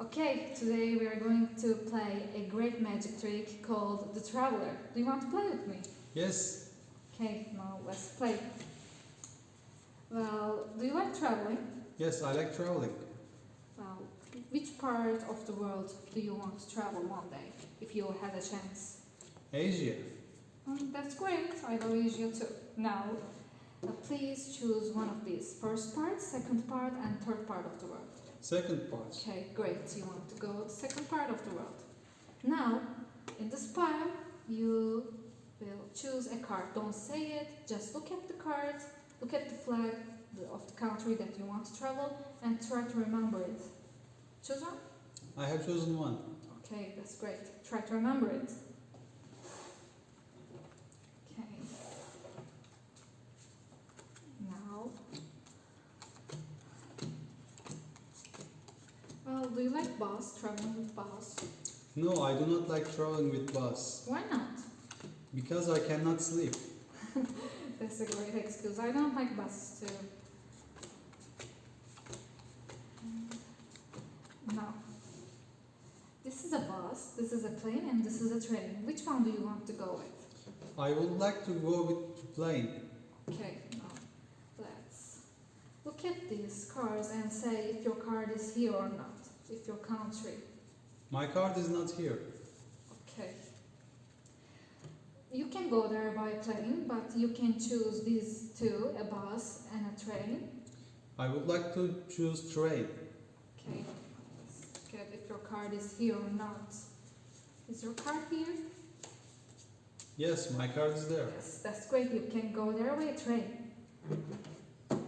Okay, today we are going to play a great magic trick called the Traveler. Do you want to play with me? Yes, Okay, now let's play. Well, do you like traveling? yes, I like traveling. Well, which part of the world do you want to travel one day if you had a chance? Asia. Mm, that's great. I love Asia too. Now, uh, please choose one of these. First part, second part, and third part of the world. Second part. Okay, great. You want to go the second part of the world. Now, in this pile, you will choose a card. Don't say it. Just look at the card. Look at the flag of the country that you want to travel and try to remember it. Choose one. I have chosen one. Okay, that's great. Try to remember it. Okay. Now. Well, do you like bus, traveling with bus? No, I do not like traveling with bus Why not? because I cannot sleep. That's a great excuse. I don't like buses too. Mm, now, this is a bus, this is a plane, and this is a train. Which one do you want to go with? I would like to go with plane. Okay, now let's look at these cars and say if your card is here or not, if your country. My card is not here. Okay. You can go there by plane, but you can choose these two, a bus and a train. I would like to choose train. Okay, let's look if your card is here or not. Is your card here? Yes, my card is there. Yes, that's great. You can go there by train. Okay.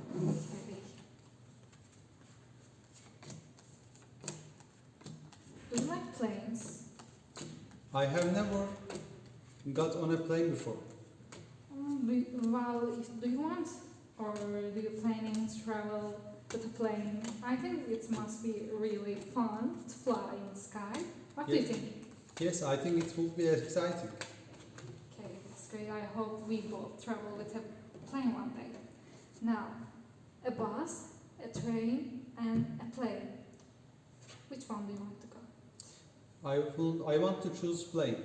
Do you like planes? I have never got on a plane before. Um, do you, well, do you want or do you planning to travel with a plane? I think it must be really fun to fly in the sky. What do you think? Yes, I think it will be exciting. Okay, that's great. I hope we both travel with a plane one day. Now, a bus, a train, and a plane. Which one do you want to go? I will. I want to choose plane.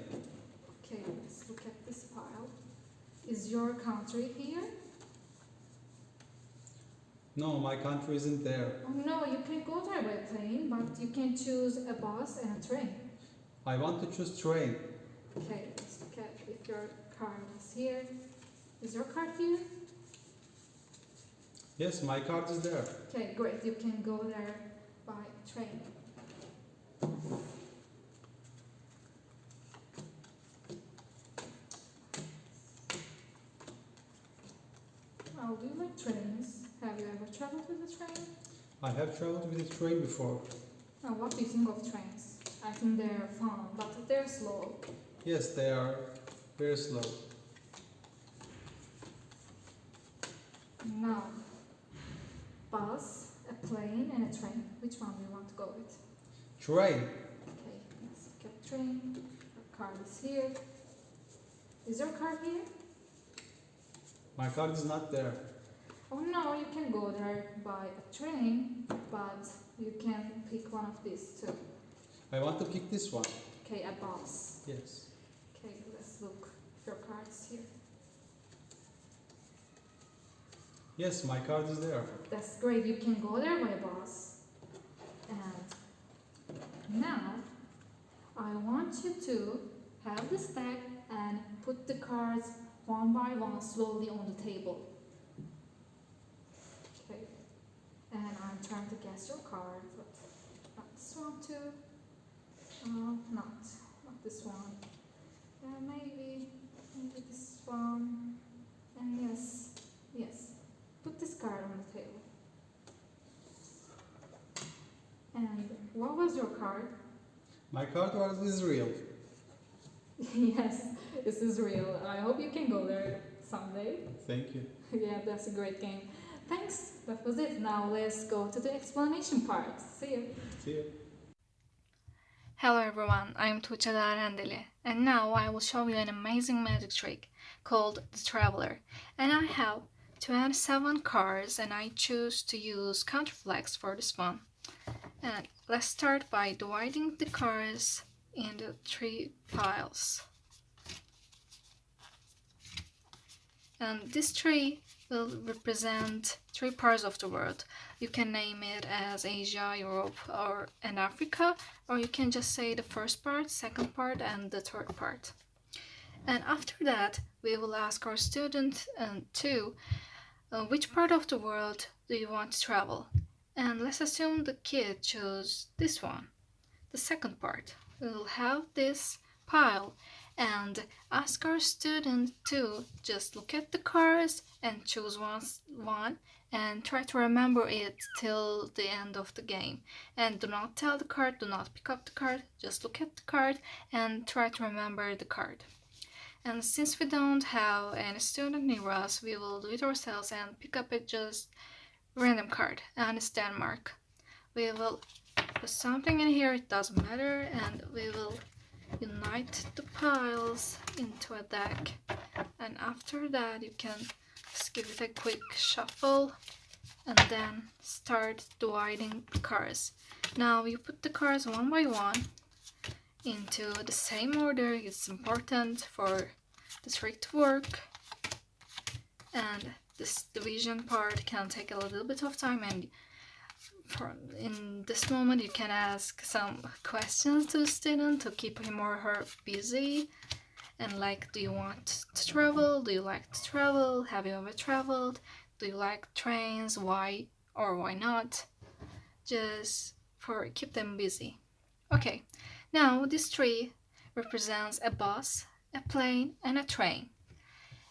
Okay, let's look at this pile. Is your country here? No, my country isn't there. Oh no, you can go there by plane, but you can choose a bus and a train. I want to choose train. Okay, let's look at if your card is here. Is your card here? Yes, my card is there. Okay, great. You can go there by train. Well, do you like trains? Have you ever traveled with a train? I have traveled with a train before. Now, what do you think of trains? I think they're fun, but they're slow. Yes, they are very slow. Now, bus, a plane, and a train. Which one do you want to go with? Train. Okay, let's get train. Your card is here. Is your card here? My card is not there. Oh no, you can go there by a train, but you can pick one of these too. I want to pick this one. Okay, a bus. Yes. Okay, let's look your card is here. Yes, my card is there. That's great, you can go there by bus. And now, I want you to have this deck and put the cards one by one slowly on the table. Okay, and I'm trying to guess your card, not this one too. Uh, not, not this one. Yeah, maybe, maybe this one. And yes, yes. Put this card on the table. And what was your card? My card was Israel. yes, this is real. I hope you can go there someday. Thank you. yeah, that's a great game. Thanks. That was it. Now let's go to the explanation part. See you. See you. Hello everyone, I'm Tuğçe Darendeli and now I will show you an amazing magic trick called the Traveler. And I have 27 cards and I choose to use counterflex for this one. And let's start by dividing the cards into three piles. And this tree will represent three parts of the world. You can name it as Asia, Europe, or and Africa, or you can just say the first part, second part, and the third part. And after that, we will ask our student um, to uh, which part of the world do you want to travel? And let's assume the kid chose this one, the second part. We will have this pile and ask our student to just look at the cards and choose one, one and try to remember it till the end of the game. And do not tell the card, do not pick up the card, just look at the card and try to remember the card. And since we don't have any student near us, we will do it ourselves and pick up a just random card and it's Denmark. We will put something in here, it doesn't matter, and we will unite the piles into a deck. And after that you can just give it a quick shuffle and then start dividing the cards. Now you put the cards one by one into the same order, it's important for the trick to work. And this division part can take a little bit of time and in this moment you can ask some questions to the student to keep him or her busy. And like do you want to travel? Do you like to travel? Have you ever traveled? Do you like trains? Why or why not? Just for keep them busy. Okay now this tree represents a bus a plane and a train.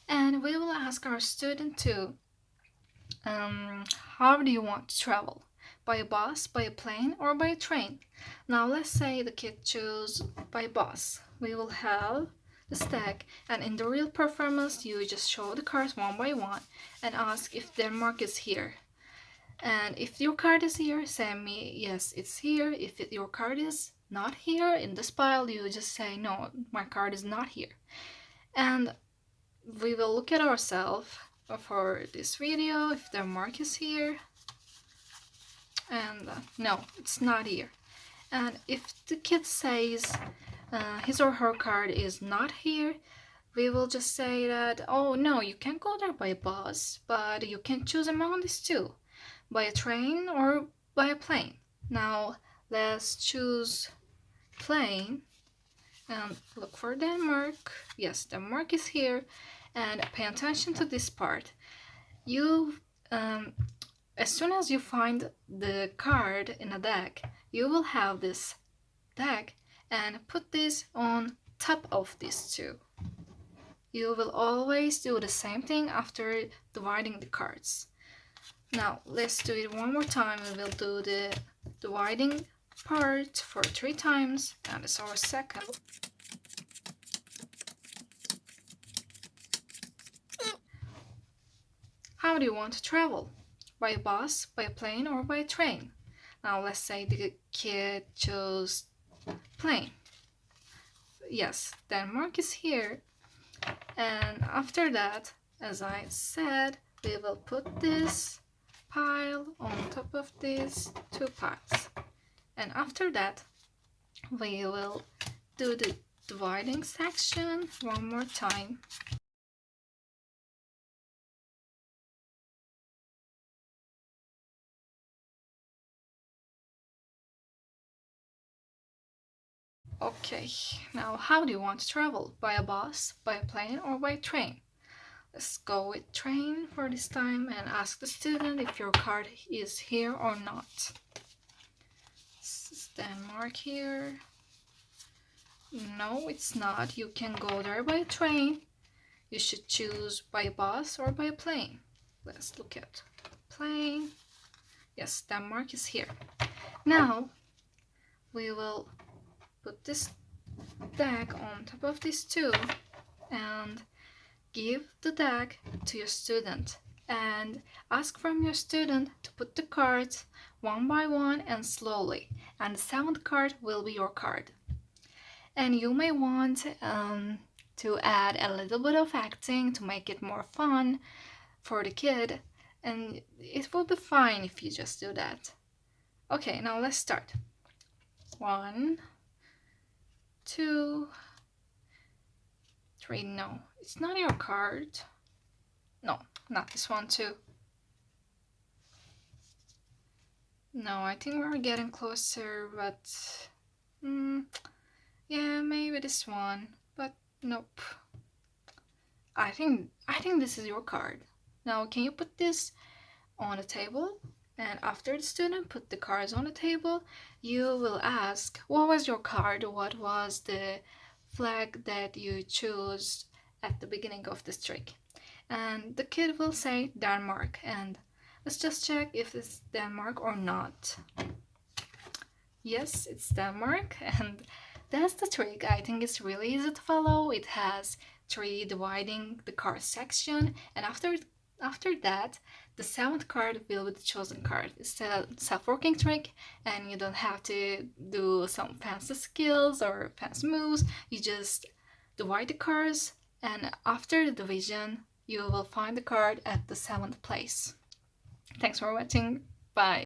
And we will ask our student to um, how do you want to travel by a bus, by a plane, or by a train. Now let's say the kid choose by bus. We will have the stack and in the real performance you just show the cards one by one and ask if Denmark is here. And if your card is here, say me yes it's here. If it, your card is not here in this pile, you just say no, my card is not here. And we will look at ourselves for this video if Denmark is here and uh, no it's not here. And if the kid says uh, his or her card is not here we will just say that oh no you can't go there by bus but you can choose among these two by a train or by a plane. Now let's choose plane and look for Denmark. Yes Denmark is here. And pay attention to this part. You um, as soon as you find the card in a deck, you will have this deck and put this on top of these two. You will always do the same thing after dividing the cards. Now let's do it one more time. We will do the dividing part for three times and it's our second. How do you want to travel? By a bus, by a plane, or by a train. Now let's say the kid chose plane. Yes, Denmark is here. And after that, as I said, we will put this pile on top of these two piles. And after that, we will do the dividing section one more time. Okay, now how do you want to travel? By a bus, by a plane or by train? Let's go with train for this time and ask the student if your card is here or not. This is Denmark here. No, it's not. You can go there by train. You should choose by bus or by plane. Let's look at plane. Yes, Denmark is here. Now, we will put this deck on top of these two and give the deck to your student and ask from your student to put the cards one by one and slowly and the seventh card will be your card and you may want um, to add a little bit of acting to make it more fun for the kid and it will be fine if you just do that Okay, now let's start. One, two, three. No, it's not your card. No, not this one too. No, I think we're getting closer, but mm, yeah, maybe this one, but nope. I think I think this is your card. Now, can you put this on the table? And after the student put the cards on the table, you will ask, what was your card? What was the flag that you chose at the beginning of this trick? And the kid will say Denmark and Let's just check if it's Denmark or not. Yes, it's Denmark and that's the trick. I think it's really easy to follow. It has three dividing the card section and after after that the seventh card will be the chosen card. It's a self-working trick and you don't have to do some fancy skills or fancy moves. You just divide the cards and after the division you will find the card at the seventh place. Thanks for watching. Bye.